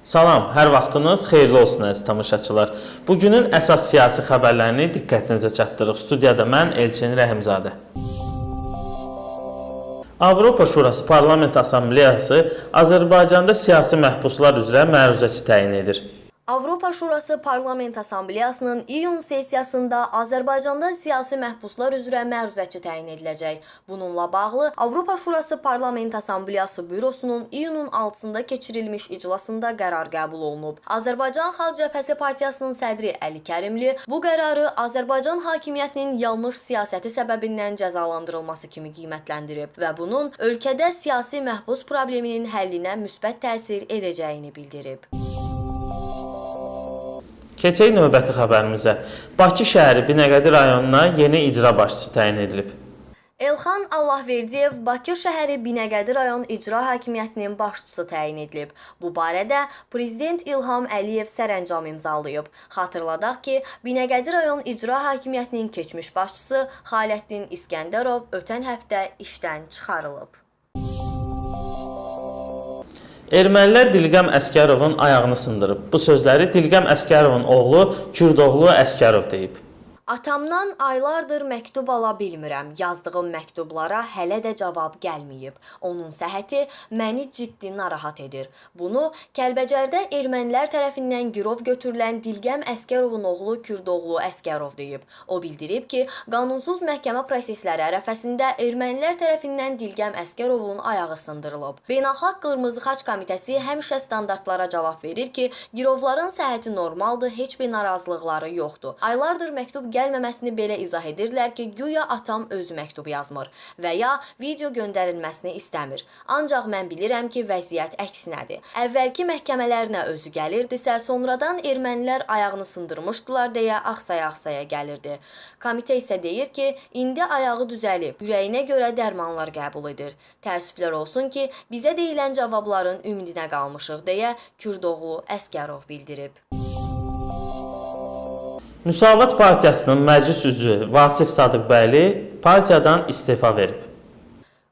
Salam, hər vaxtınız xeyirli olsun əziz tamaşaçılar. Bu günün əsas siyasi xəbərlərini diqqətinizə çatdırırıq. Studiyada mən Elçin Rəhimzadə. Avropa Şurası Parlament Assambleyası Azərbaycanda siyasi məhbuslar üzrə məruzəçi təyin edir. Avropa Şurası Parlament Assambleyasının iyun sessiyasında Azərbaycanda siyasi məhbuslar üzrə məruzəçi təyin ediləcək. Bununla bağlı Avropa Şurası Parlament Assambleyası bürosunun iyunun 6-sında keçirilmiş iclasında qərar qəbul olunub. Azərbaycan Xalq Cəbhəsi Partiyasının sədri Əli Kərimli bu qərarı Azərbaycan hakimiyyətinin yanlış siyasəti səbəbindən cəzalandırılması kimi qiymətləndirib və bunun ölkədə siyasi məhbus probleminin həllinə müsbət təsir edəcəyini bildirib. Keçək növbəti xəbərimizə. Bakı şəhəri Binəqədi rayonuna yeni icra başçısı təyin edilib. Elxan Allahverdiyev Bakı şəhəri Binəqədi rayon icra hakimiyyətinin başçısı təyin edilib. Bu barədə prezident İlham Əliyev sərəncam imzalayıb. Xatırladaq ki, Binəqədi rayon icra hakimiyyətinin keçmiş başçısı Xaləddin İskəndərov ötən həftə işdən çıxarılıb. Ermənilər Dilqəm Əskərovun ayağını sındırıb. Bu sözləri Dilqəm Əskərovun oğlu Kürdoğlu Əskərov deyib. Atamdan aylardır məktub ala bilmirəm. Yazdığım məktublara hələ də cavab gəlməyib. Onun səhhəti məni ciddi narahat edir. Bunu Kəlbəcərdə ermənilər tərəfindən girov götürülən Dilgəm Əskərovun oğlu Kürdoğlu Əskərov deyib. O bildirib ki, qanunsuz məhkəmə prosesləri ərəfəsində ermənilər tərəfindən Dilgəm Əskərovun ayağı sındırılıb. Beynəlxalq Qırmızı Xaç Komitəsi həmişə standartlara cavab verir ki, girovların səhhəti normaldır, heç bir narazılıqları yoxdur. Aylardır məktub gəlməməsini belə izah edirlər ki, güya atam özü məktub yazmır və ya video göndərilməsini istəmir. Ancaq mən bilirəm ki, vəziyyət əksinədir. Əvvəlki məhkəmələrinə özü gəlirdisə, sonradan ermənilər ayağını sındırmışdılar deyə axsaya-axsaya gəlirdi. Komitə isə deyir ki, indi ayağı düzəlib, ürəyinə görə dərmanlar qəbul edir. Təəssüflər olsun ki, bizə deyilən cavabların ümidinə qalmışıq deyə Kürdoğlu Əskərov bildirib. Müsavat Partiyasının məclis üzvü Vasif Sadıqbəyli partiyadan istefa verib.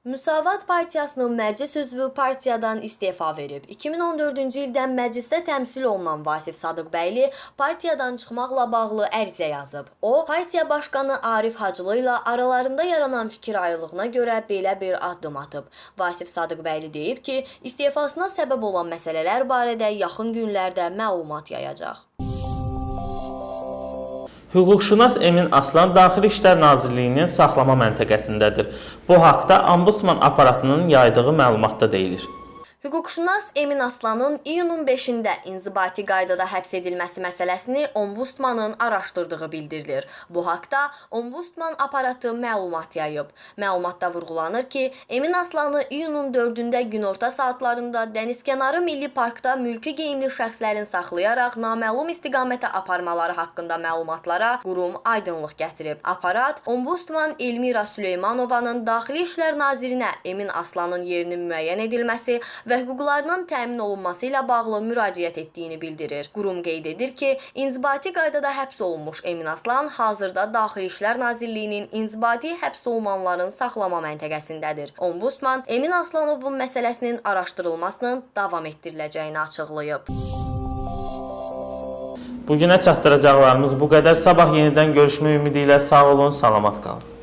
Müsavat Partiyasının məclis üzvü partiyadan istefa verib. 2014-cü ildən məclisdə təmsil olunan Vasif Sadıqbəyli partiyadan çıxmaqla bağlı ərizə yazıb. O, partiya başqanı Arif Hacılı ilə aralarında yaranan fikir ayrılığına görə belə bir addım atıb. Vasif Sadıqbəyli deyib ki, istefasına səbəb olan məsələlər barədə yaxın günlərdə məlumat yayacaq. Hüquqşünas Emin Aslan Daxili İşlər Nazirliyinin saxlama məntəqəsindədir. Bu haqda Ombudsman aparatının yaydığı məlumatda deyilir. Hüquqşünas Emin Aslanın iyunun 5-də inzibati qaydada həbs edilməsi məsələsini Ombudsmanın araşdırdığı bildirilir. Bu haqda Ombudsman aparatı məlumat yayıb. Məlumatda vurğulanır ki, Emin Aslanı iyunun 4-də günorta saatlarında Dənizkənarı Milli Parkda mülki geyimli şəxslərin saxlayaraq naməlum istiqamətə aparmaları haqqında məlumatlara qurum aydınlıq gətirib. Aparat Ombudsman Elmira Süleymanovanın Daxili İşlər Nazirinə Emin Aslanın yerinin müəyyən edilməsi və hüquqlarının təmin olunması ilə bağlı müraciət etdiyini bildirir. Qurum qeyd edir ki, inzibati qaydada həbs olunmuş Emin Aslan hazırda Daxili İşlər Nazirliyinin inzibati həbs olunanların saxlama məntəqəsindədir. Ombudsman Emin Aslanovun məsələsinin araşdırılmasının davam etdiriləcəyini açıqlayıb. Bu günə çatdıracaqlarımız bu qədər. Sabah yenidən görüşmək ümidi ilə sağ olun, salamat qalın.